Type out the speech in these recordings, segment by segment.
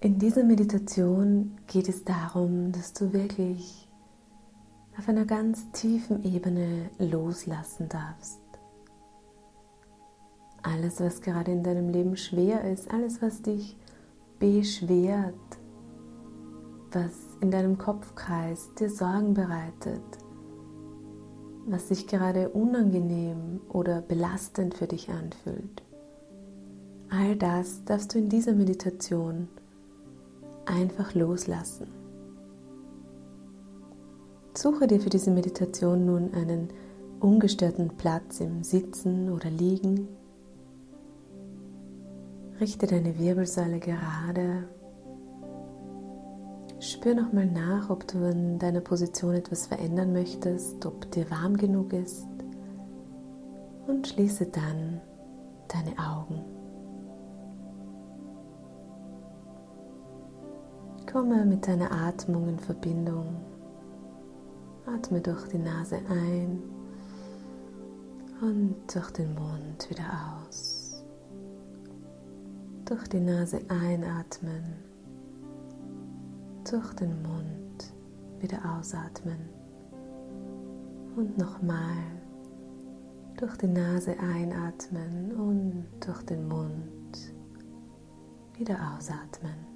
In dieser Meditation geht es darum, dass du wirklich auf einer ganz tiefen Ebene loslassen darfst. Alles, was gerade in deinem Leben schwer ist, alles, was dich beschwert, was in deinem Kopf kreist, dir Sorgen bereitet, was sich gerade unangenehm oder belastend für dich anfühlt. All das darfst du in dieser Meditation einfach loslassen. Suche dir für diese Meditation nun einen ungestörten Platz im Sitzen oder Liegen. Richte deine Wirbelsäule gerade. Spür nochmal nach, ob du in deiner Position etwas verändern möchtest, ob dir warm genug ist. Und schließe dann deine Augen. Komme mit deiner Atmung in Verbindung. Atme durch die Nase ein und durch den Mund wieder aus. Durch die Nase einatmen, durch den Mund wieder ausatmen und nochmal durch die Nase einatmen und durch den Mund wieder ausatmen.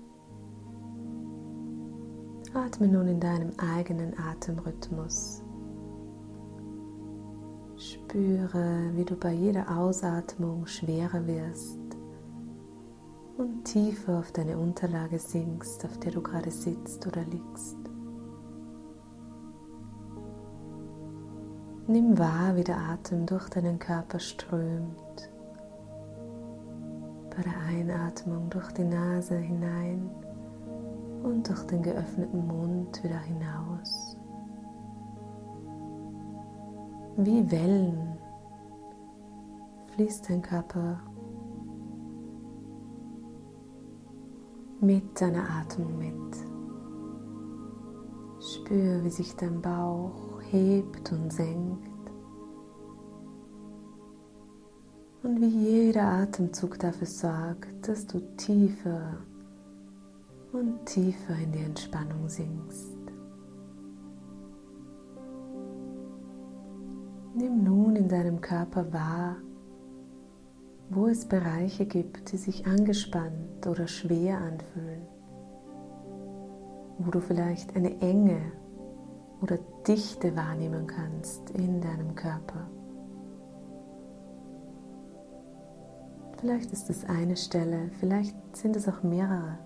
Atme nun in deinem eigenen Atemrhythmus. Spüre, wie du bei jeder Ausatmung schwerer wirst und tiefer auf deine Unterlage sinkst, auf der du gerade sitzt oder liegst. Nimm wahr, wie der Atem durch deinen Körper strömt. Bei der Einatmung durch die Nase hinein und durch den geöffneten Mund wieder hinaus. Wie Wellen fließt dein Körper mit deiner Atmung mit. Spür, wie sich dein Bauch hebt und senkt. Und wie jeder Atemzug dafür sorgt, dass du tiefer und tiefer in die Entspannung sinkst. Nimm nun in deinem Körper wahr, wo es Bereiche gibt, die sich angespannt oder schwer anfühlen, wo du vielleicht eine Enge oder Dichte wahrnehmen kannst in deinem Körper. Vielleicht ist es eine Stelle, vielleicht sind es auch mehrere.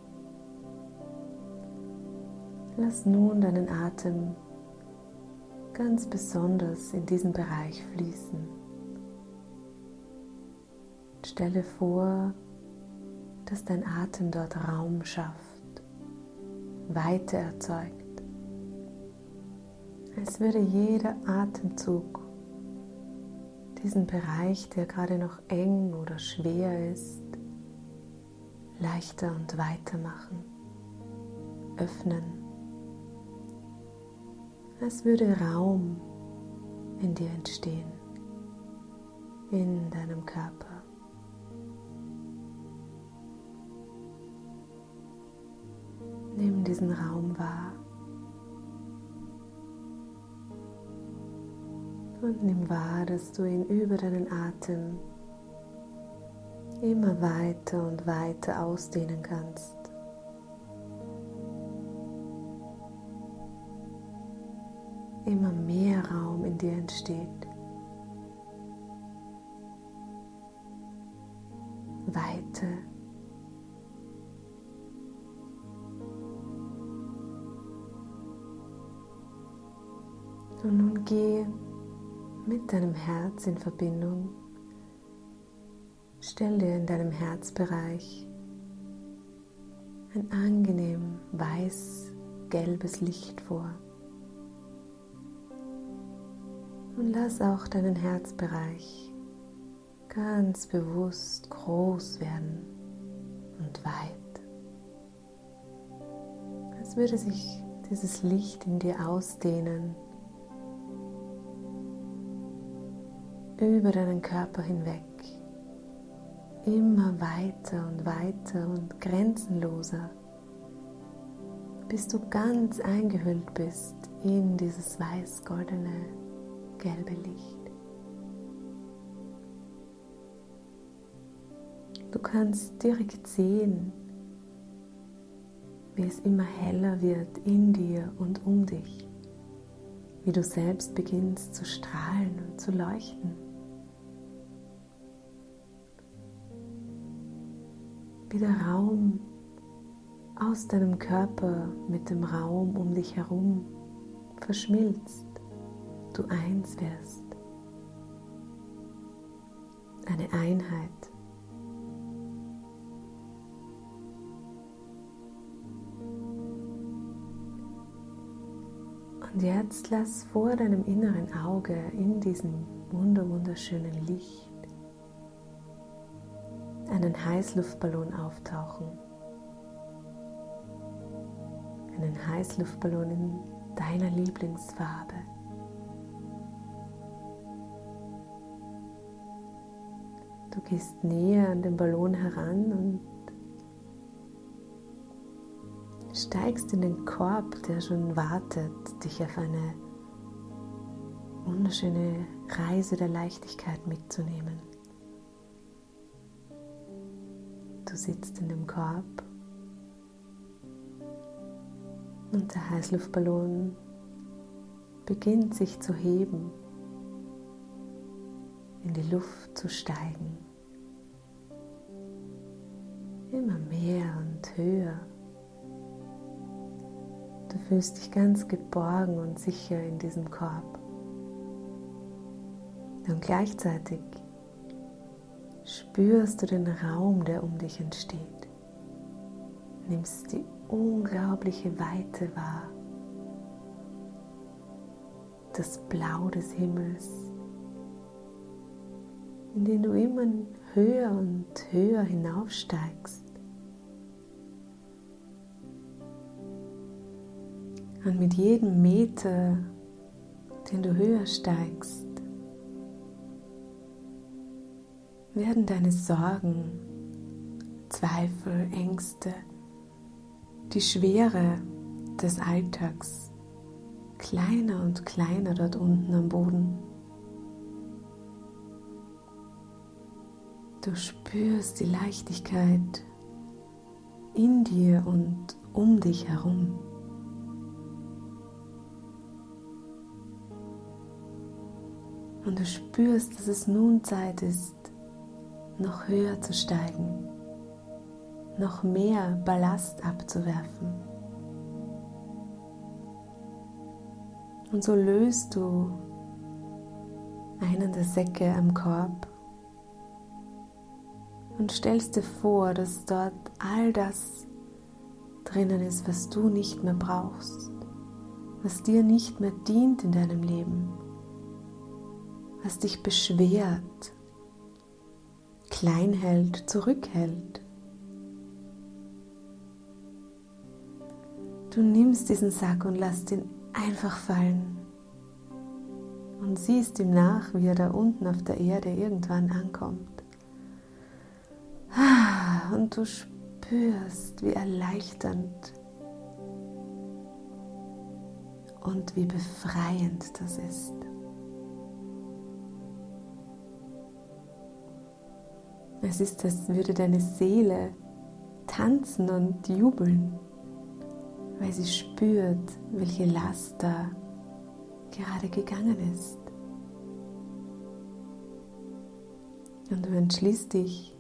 Lass nun deinen Atem ganz besonders in diesen Bereich fließen. Stelle vor, dass dein Atem dort Raum schafft, Weite erzeugt, als würde jeder Atemzug diesen Bereich, der gerade noch eng oder schwer ist, leichter und weiter machen, öffnen als würde Raum in dir entstehen, in deinem Körper. Nimm diesen Raum wahr und nimm wahr, dass du ihn über deinen Atem immer weiter und weiter ausdehnen kannst. Immer mehr Raum in dir entsteht. Weite. Und nun geh mit deinem Herz in Verbindung. Stell dir in deinem Herzbereich ein angenehm weiß-gelbes Licht vor. Und lass auch deinen Herzbereich ganz bewusst groß werden und weit. Als würde sich dieses Licht in dir ausdehnen, über deinen Körper hinweg, immer weiter und weiter und grenzenloser bis du ganz eingehüllt bist in dieses weiß-goldene, gelbe Licht. Du kannst direkt sehen, wie es immer heller wird in dir und um dich, wie du selbst beginnst zu strahlen und zu leuchten. Wie der Raum aus deinem Körper mit dem Raum um dich herum verschmilzt, du eins wirst. Eine Einheit. Und jetzt lass vor deinem inneren Auge in diesem wunderschönen Licht einen Heißluftballon auftauchen. Einen Heißluftballon in deiner Lieblingsfarbe. Du gehst näher an den Ballon heran und steigst in den Korb, der schon wartet, dich auf eine wunderschöne Reise der Leichtigkeit mitzunehmen. Du sitzt in dem Korb und der Heißluftballon beginnt sich zu heben, in die Luft zu steigen. Immer mehr und höher. Du fühlst dich ganz geborgen und sicher in diesem Korb. Und gleichzeitig spürst du den Raum, der um dich entsteht. Nimmst die unglaubliche Weite wahr. Das Blau des Himmels, in den du immer höher und höher hinaufsteigst. Und mit jedem Meter, den du höher steigst, werden deine Sorgen, Zweifel, Ängste, die Schwere des Alltags kleiner und kleiner dort unten am Boden. Du spürst die Leichtigkeit in dir und um dich herum. Und du spürst, dass es nun Zeit ist, noch höher zu steigen, noch mehr Ballast abzuwerfen. Und so löst du einen der Säcke am Korb und stellst dir vor, dass dort all das drinnen ist, was du nicht mehr brauchst, was dir nicht mehr dient in deinem Leben was dich beschwert, klein hält, zurückhält. Du nimmst diesen Sack und lässt ihn einfach fallen und siehst ihm nach, wie er da unten auf der Erde irgendwann ankommt. Und du spürst, wie erleichternd und wie befreiend das ist. Es ist, als würde deine Seele tanzen und jubeln, weil sie spürt, welche Last da gerade gegangen ist. Und du entschließt dich,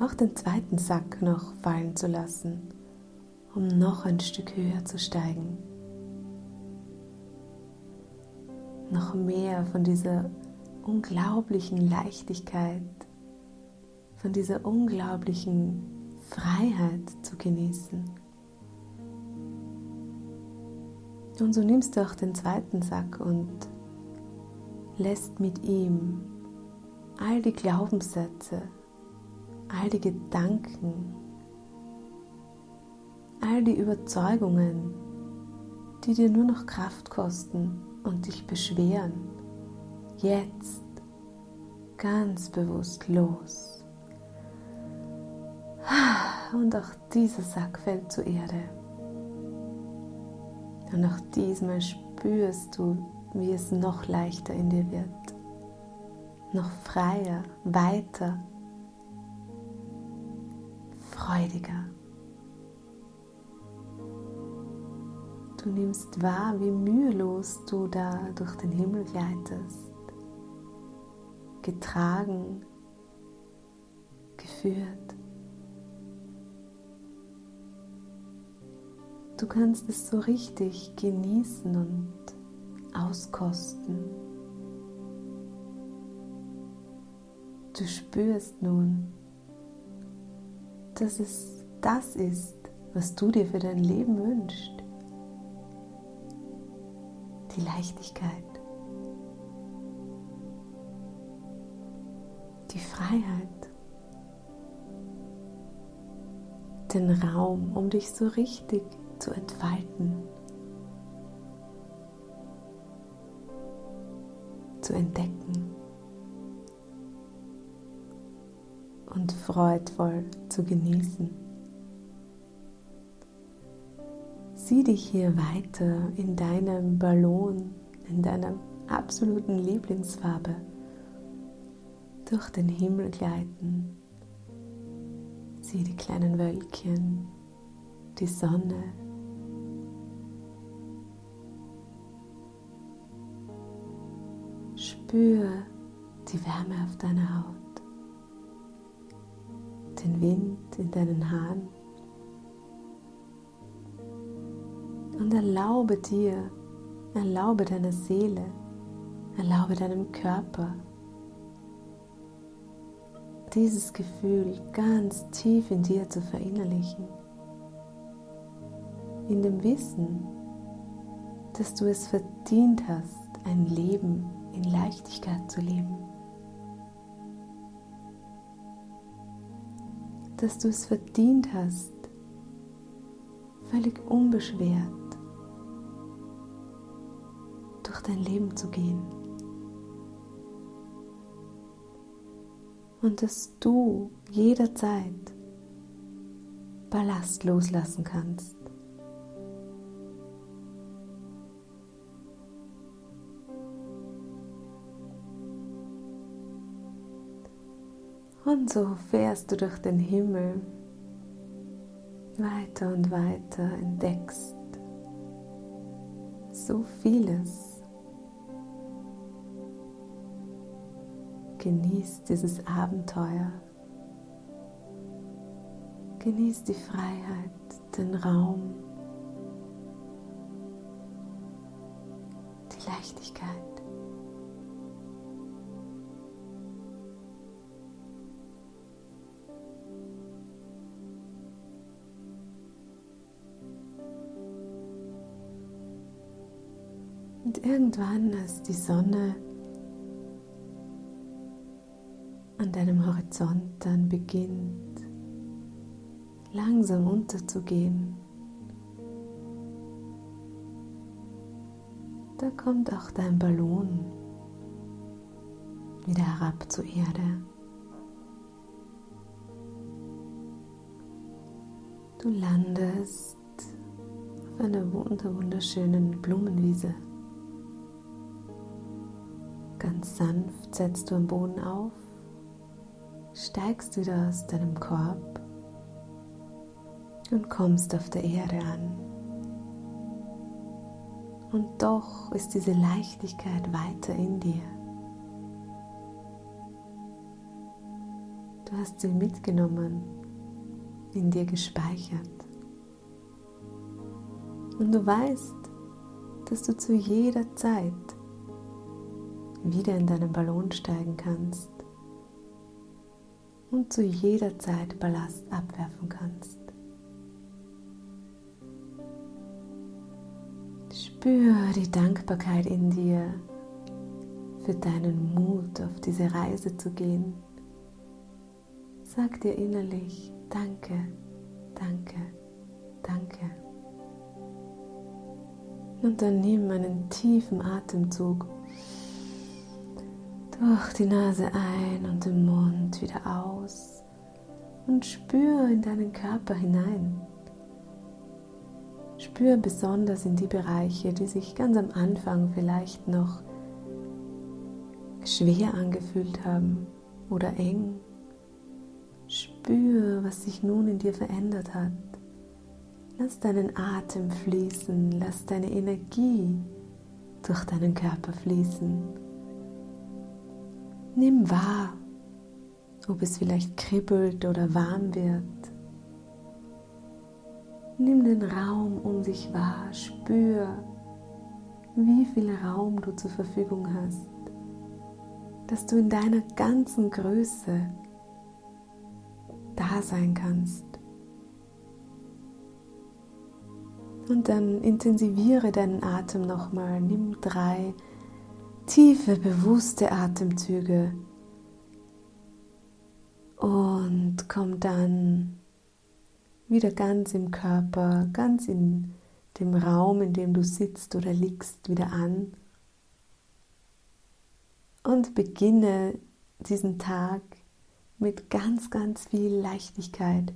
auch den zweiten Sack noch fallen zu lassen, um noch ein Stück höher zu steigen. Noch mehr von dieser unglaublichen Leichtigkeit von dieser unglaublichen Freiheit zu genießen. Und so nimmst du auch den zweiten Sack und lässt mit ihm all die Glaubenssätze, all die Gedanken, all die Überzeugungen, die dir nur noch Kraft kosten und dich beschweren, jetzt ganz bewusst los. Und auch dieser Sack fällt zur Erde. Und auch diesmal spürst du, wie es noch leichter in dir wird, noch freier, weiter, freudiger. Du nimmst wahr, wie mühelos du da durch den Himmel gleitest, getragen, geführt. Du kannst es so richtig genießen und auskosten. Du spürst nun, dass es das ist, was du dir für dein Leben wünschst. Die Leichtigkeit, die Freiheit, den Raum, um dich so richtig zu entfalten, zu entdecken und freudvoll zu genießen. Sieh dich hier weiter in deinem Ballon, in deiner absoluten Lieblingsfarbe durch den Himmel gleiten. Sieh die kleinen Wölkchen, die Sonne, Spür die Wärme auf deiner Haut, den Wind in deinen Haaren und erlaube dir, erlaube deiner Seele, erlaube deinem Körper dieses Gefühl ganz tief in dir zu verinnerlichen, in dem Wissen, dass du es verdient hast, ein Leben in Leichtigkeit zu leben. Dass du es verdient hast, völlig unbeschwert durch dein Leben zu gehen. Und dass du jederzeit Ballast loslassen kannst. Und so fährst du durch den Himmel weiter und weiter, entdeckst so vieles. Genießt dieses Abenteuer. Genießt die Freiheit, den Raum, Und irgendwann, als die Sonne an deinem Horizont dann beginnt, langsam unterzugehen, da kommt auch dein Ballon wieder herab zur Erde. Du landest auf einer wunderschönen Blumenwiese. Ganz sanft setzt du am Boden auf, steigst wieder aus deinem Korb und kommst auf der Erde an. Und doch ist diese Leichtigkeit weiter in dir. Du hast sie mitgenommen, in dir gespeichert. Und du weißt, dass du zu jeder Zeit wieder in deinen Ballon steigen kannst und zu jeder Zeit Ballast abwerfen kannst. Spür die Dankbarkeit in dir für deinen Mut, auf diese Reise zu gehen. Sag dir innerlich Danke, danke, danke. Und dann nimm einen tiefen Atemzug durch die Nase ein und den Mund wieder aus und spür in deinen Körper hinein. Spür besonders in die Bereiche, die sich ganz am Anfang vielleicht noch schwer angefühlt haben oder eng. Spür, was sich nun in dir verändert hat. Lass deinen Atem fließen, lass deine Energie durch deinen Körper fließen. Nimm wahr, ob es vielleicht kribbelt oder warm wird. Nimm den Raum um dich wahr, spür, wie viel Raum du zur Verfügung hast, dass du in deiner ganzen Größe da sein kannst. Und dann intensiviere deinen Atem nochmal. Nimm drei tiefe, bewusste Atemzüge und komm dann wieder ganz im Körper, ganz in dem Raum, in dem du sitzt oder liegst, wieder an und beginne diesen Tag mit ganz, ganz viel Leichtigkeit,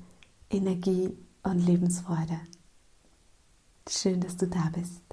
Energie und Lebensfreude. Schön, dass du da bist.